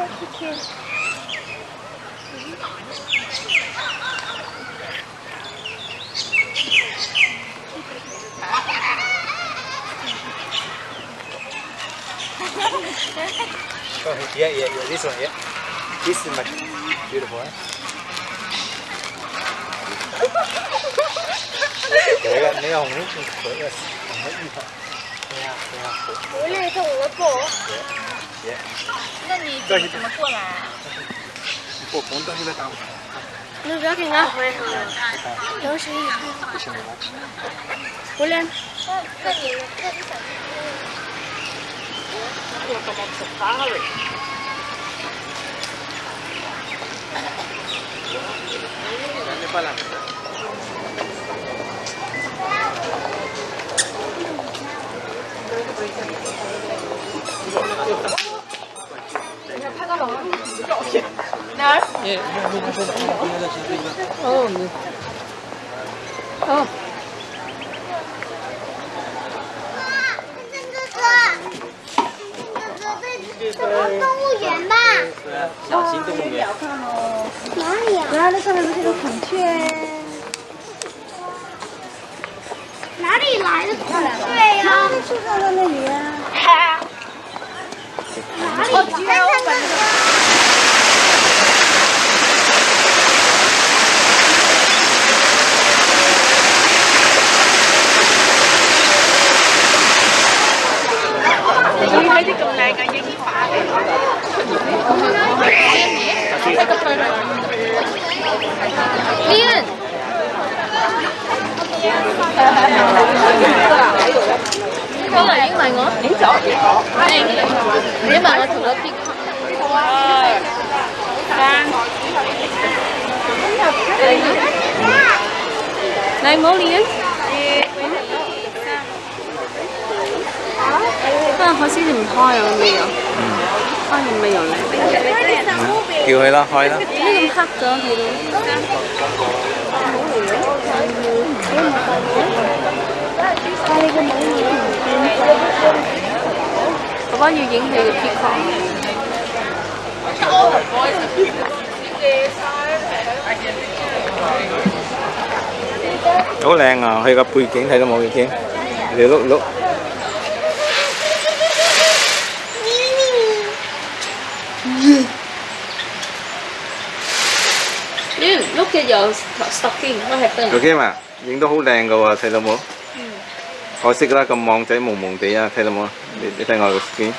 oh, yeah, yeah, yeah, this one, yeah. This is much beautiful, eh? 내가 내 어머니 我来一我走那你怎么过来啊我红灯在打我你不要紧张我来。那那你那你小我怎么可了你过来哪儿？哦，你哦，这个动物园吧？小型动物园。哪里啊？然后那上面不是有孔雀？哪里来的孔雀呀？树上在那里啊。哪里？看看看看。你睇啲咁靓嘅樱花嘅。练。可能影埋我，影咗， 影埋我同我啲。你唔好练。啊，可惜你唔开啊，未有。开完未有咧？叫佢啦，开啦。呢咁黑咗睇到。 có nhiều diễn thì chị khó Đố Lan à, gặp quy kiến thấy là mọi người kia lúc lúc Lúc kia giờ stocking, what happened? Được kia mà, những đó hú đàn rồi à, thầy là mọi 可惜啦，咁網仔蒙蒙地啊，睇到冇？你你睇我個片，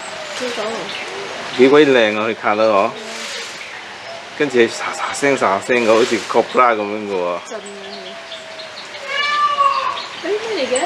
幾鬼靚啊！佢卡得我，跟住沙沙聲沙聲嘅，好似 cobra 咁樣嘅喎。震嘅。誒咩嚟嘅？